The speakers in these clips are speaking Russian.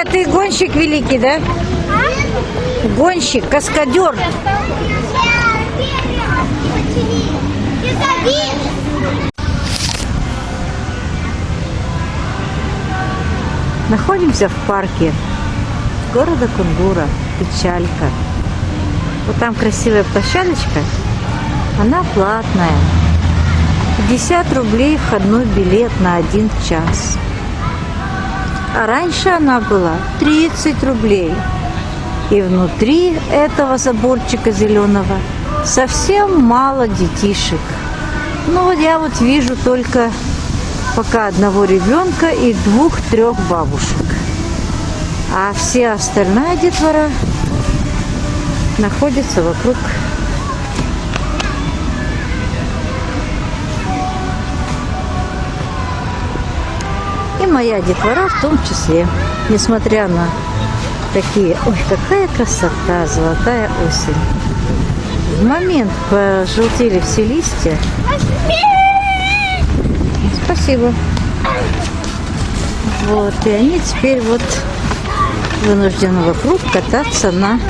Толя, ты гонщик великий, да? Гонщик, каскадер. Находимся в парке города Кунгура, Печалька. Вот там красивая площадочка, она платная. 50 рублей входной билет на один час. А раньше она была 30 рублей. И внутри этого заборчика зеленого совсем мало детишек. Ну вот я вот вижу только пока одного ребенка и двух-трех бабушек. А все остальная детвора находится вокруг моя детвора в том числе. Несмотря на такие... Ой, какая красота, золотая осень. В момент пожелтели все листья. Спасибо. Вот, и они теперь вот вынуждены вокруг кататься на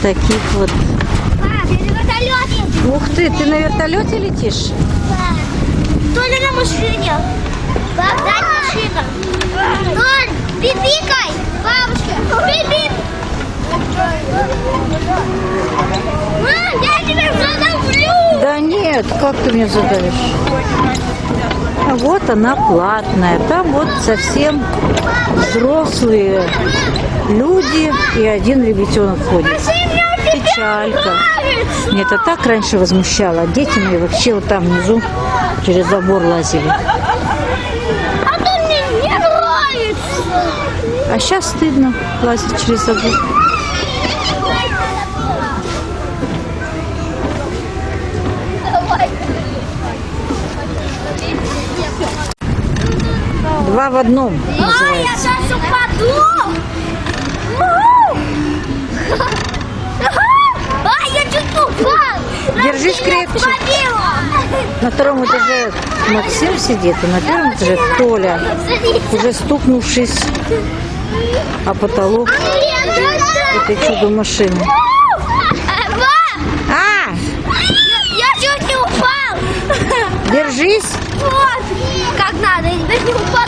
таких вот... Ух ты, ты на вертолете летишь? Да. Толя на машине. Пипикай, бабушка. Пип-пип. Мам, я тебя задавлю. Да нет, как ты меня задавишь? А вот она платная. Там вот совсем взрослые люди и один ребятенок ходит. Печалька. Мне это так раньше возмущало. А дети мои вообще вот там внизу через забор лазили. А то мне не нравится. А сейчас стыдно лазить через забор. Два в одном А, я сейчас упаду. А, я чуть упал. Держись крепче. На втором этаже Максим сидит, а на первом этаже Толя, уже стукнувшись о потолок этой чудо-машины. А, Я чуть не упал. держись. Вот, как надо, я теперь не упаду.